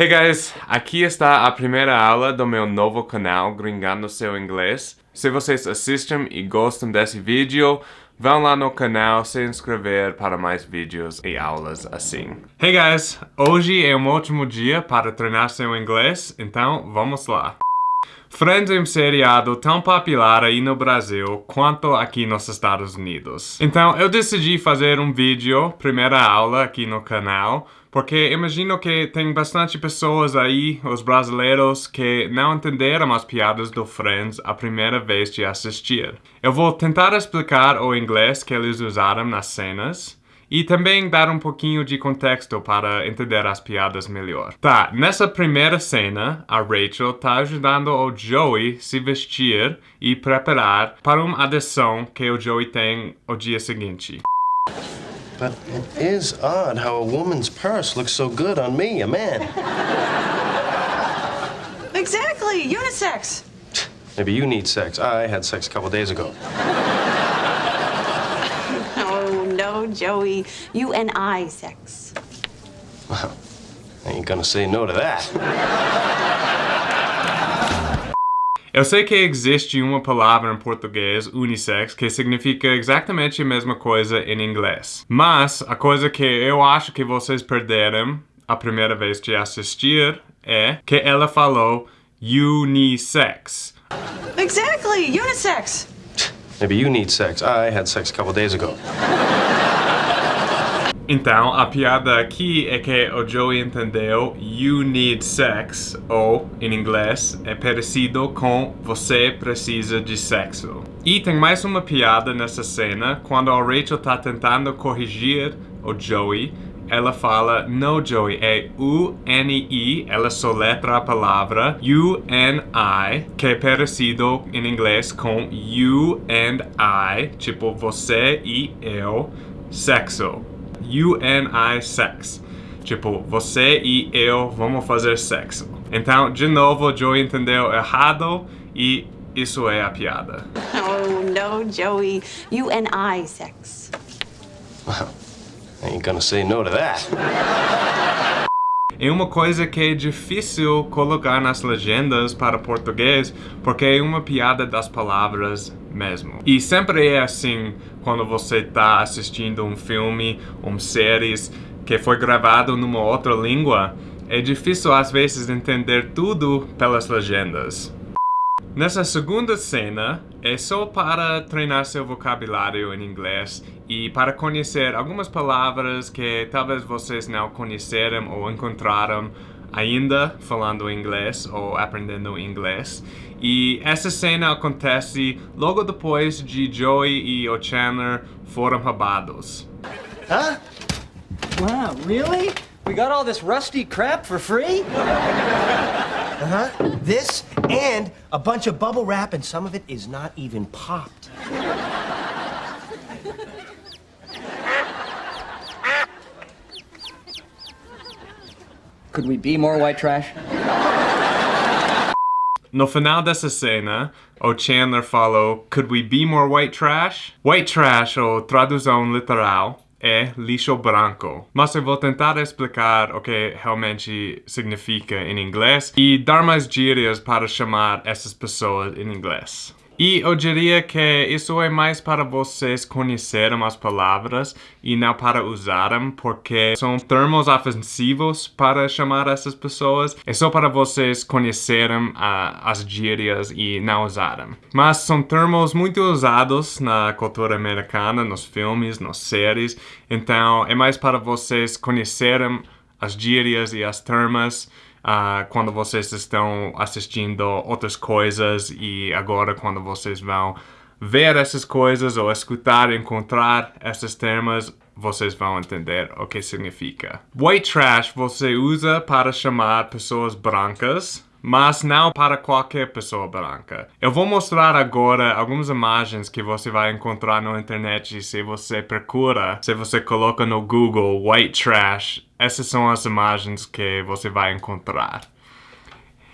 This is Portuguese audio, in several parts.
Hey guys, aqui está a primeira aula do meu novo canal Gringando Seu Inglês. Se vocês assistem e gostam desse vídeo, vão lá no canal se inscrever para mais vídeos e aulas assim. Hey guys, hoje é um ótimo dia para treinar seu inglês, então vamos lá. Friends é um seriado tão popular aí no Brasil quanto aqui nos Estados Unidos. Então eu decidi fazer um vídeo, primeira aula aqui no canal, porque imagino que tem bastante pessoas aí, os brasileiros, que não entenderam as piadas do Friends a primeira vez de assistir. Eu vou tentar explicar o inglês que eles usaram nas cenas, e também dar um pouquinho de contexto para entender as piadas melhor. Tá, nessa primeira cena, a Rachel tá ajudando o Joey se vestir e preparar para uma audição que o Joey tem o dia seguinte. But it is odd how a woman's purse looks so good on me, a man. Exactly, unisex. Maybe you need sex. I had sex a couple days ago. no, oh, no, Joey. You and I sex. Well, I ain't gonna say no to that. Eu sei que existe uma palavra em português, unissex, que significa exatamente a mesma coisa em inglês. Mas a coisa que eu acho que vocês perderam a primeira vez de assistir é que ela falou unisex. Exactly, unisex. Maybe you need sex. I had sex a couple days ago. Então, a piada aqui é que o Joey entendeu you need sex, ou, em inglês, é parecido com você precisa de sexo. E tem mais uma piada nessa cena, quando a Rachel tá tentando corrigir o Joey, ela fala, no Joey, é U-N-I, ela soletra a palavra U-N-I, que é parecido em inglês com you and I, tipo você e eu, sexo. You and I sex. Tipo, você e eu vamos fazer sexo. Então, de novo, Joey entendeu errado e isso é a piada. Oh, no, Joey. You and I sex. Well, I ain't gonna say no to that. É uma coisa que é difícil colocar nas legendas para português porque é uma piada das palavras mesmo. E sempre é assim quando você está assistindo um filme, uma série que foi gravado numa outra língua. É difícil às vezes entender tudo pelas legendas. Nessa segunda cena, é só para treinar seu vocabulário em inglês e para conhecer algumas palavras que talvez vocês não conheceram ou encontraram ainda falando inglês ou aprendendo inglês. E essa cena acontece logo depois de Joey e o Chandler foram roubados. Huh? Wow, really? We got all this rusty crap for free? Uh-huh. This and a bunch of bubble wrap, and some of it is not even popped. Could we be more white trash? No final dessa cena, o Chandler falou Could we be more white trash? White trash, ou tradução literal, é lixo branco. Mas eu vou tentar explicar o que realmente significa em inglês e dar mais gírias para chamar essas pessoas em inglês. E eu diria que isso é mais para vocês conhecerem as palavras e não para usarem, porque são termos ofensivos para chamar essas pessoas. É só para vocês conhecerem uh, as gírias e não usarem. Mas são termos muito usados na cultura americana, nos filmes, nas séries. Então é mais para vocês conhecerem as gírias e as termos uh, quando vocês estão assistindo outras coisas e agora quando vocês vão ver essas coisas ou escutar, encontrar esses termos, vocês vão entender o que significa. White trash você usa para chamar pessoas brancas mas não para qualquer pessoa branca. Eu vou mostrar agora algumas imagens que você vai encontrar na internet se você procura, se você coloca no Google white trash, essas são as imagens que você vai encontrar.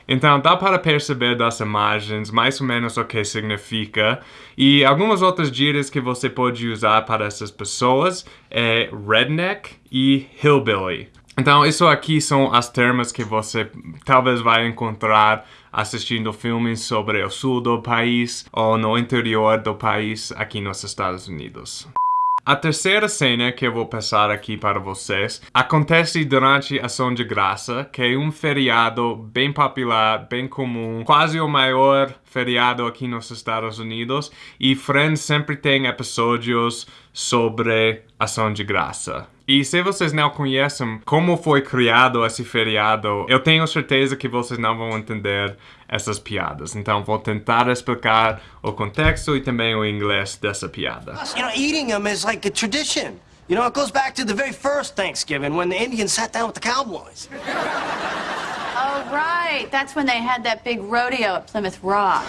Então dá para perceber das imagens mais ou menos o que significa e algumas outras gírias que você pode usar para essas pessoas é redneck e hillbilly. Então, isso aqui são as termos que você talvez vai encontrar assistindo filmes sobre o sul do país ou no interior do país aqui nos Estados Unidos. A terceira cena que eu vou passar aqui para vocês acontece durante Ação de Graça, que é um feriado bem popular, bem comum, quase o maior feriado aqui nos Estados Unidos, e Friends sempre tem episódios sobre Ação de Graça. E se vocês não conhecem como foi criado esse feriado, eu tenho certeza que vocês não vão entender essas piadas. Então vou tentar explicar o contexto e também o inglês dessa piada. You know, eating them is like a tradition. You know, it goes back to the very first Thanksgiving when the Indians sat down with the cowboys. Oh, right. That's when they had that big rodeo at Plymouth Rock.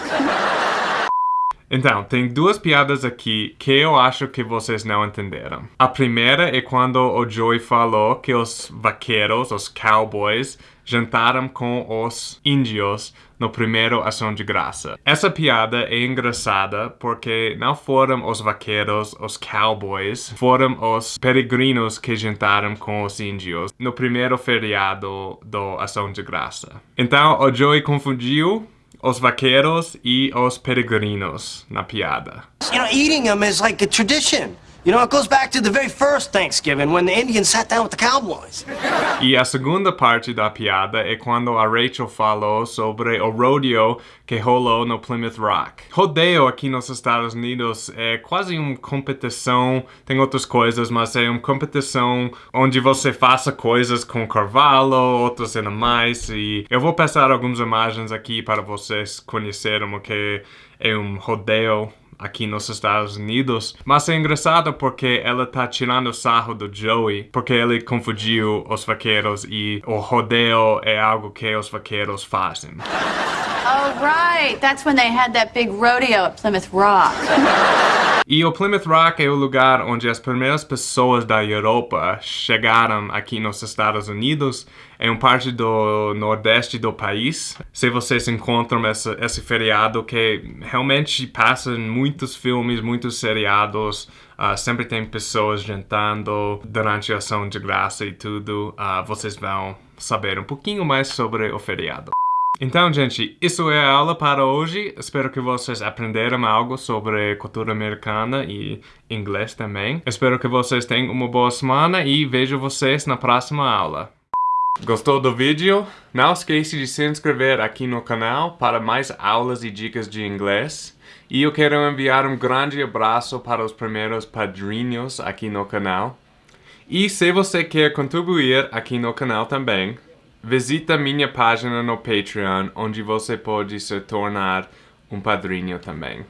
Então, tem duas piadas aqui que eu acho que vocês não entenderam. A primeira é quando o Joey falou que os vaqueiros, os cowboys, jantaram com os índios no primeiro Ação de Graça. Essa piada é engraçada porque não foram os vaqueiros, os cowboys, foram os peregrinos que jantaram com os índios no primeiro feriado do Ação de Graça. Então, o Joey confundiu os vaqueiros e os peregrinos na piada. You know, eating them is like a tradition. You know, it goes back to the very first Thanksgiving when the Indians sat down with the cowboys. E a segunda parte da piada é quando a Rachel falou sobre o rodeo que rolou no Plymouth Rock. Rodeio aqui nos Estados Unidos é quase uma competição, tem outras coisas, mas é uma competição onde você faça coisas com cavalo, outros animais, e eu vou passar algumas imagens aqui para vocês conhecerem o que é um rodeio aqui nos Estados Unidos. Mas é engraçado porque ela tá tirando sarro do Joey, porque ele confundiu os vaqueiros e o rodeio é algo que os vaqueiros fazem. Oh, right. That's when they had that big rodeo at Plymouth Rock. E o Plymouth Rock é o lugar onde as primeiras pessoas da Europa chegaram aqui nos Estados Unidos. É um parte do nordeste do país. Se vocês encontram esse, esse feriado que realmente passa em muitos filmes, muitos seriados, uh, sempre tem pessoas jantando durante a ação de graça e tudo. Uh, vocês vão saber um pouquinho mais sobre o feriado. Então, gente, isso é a aula para hoje. Espero que vocês aprenderam algo sobre cultura americana e inglês também. Espero que vocês tenham uma boa semana e vejo vocês na próxima aula. Gostou do vídeo? Não esqueça de se inscrever aqui no canal para mais aulas e dicas de inglês. E eu quero enviar um grande abraço para os primeiros padrinhos aqui no canal. E se você quer contribuir aqui no canal também, Visita minha página no Patreon, onde você pode se tornar um padrinho também.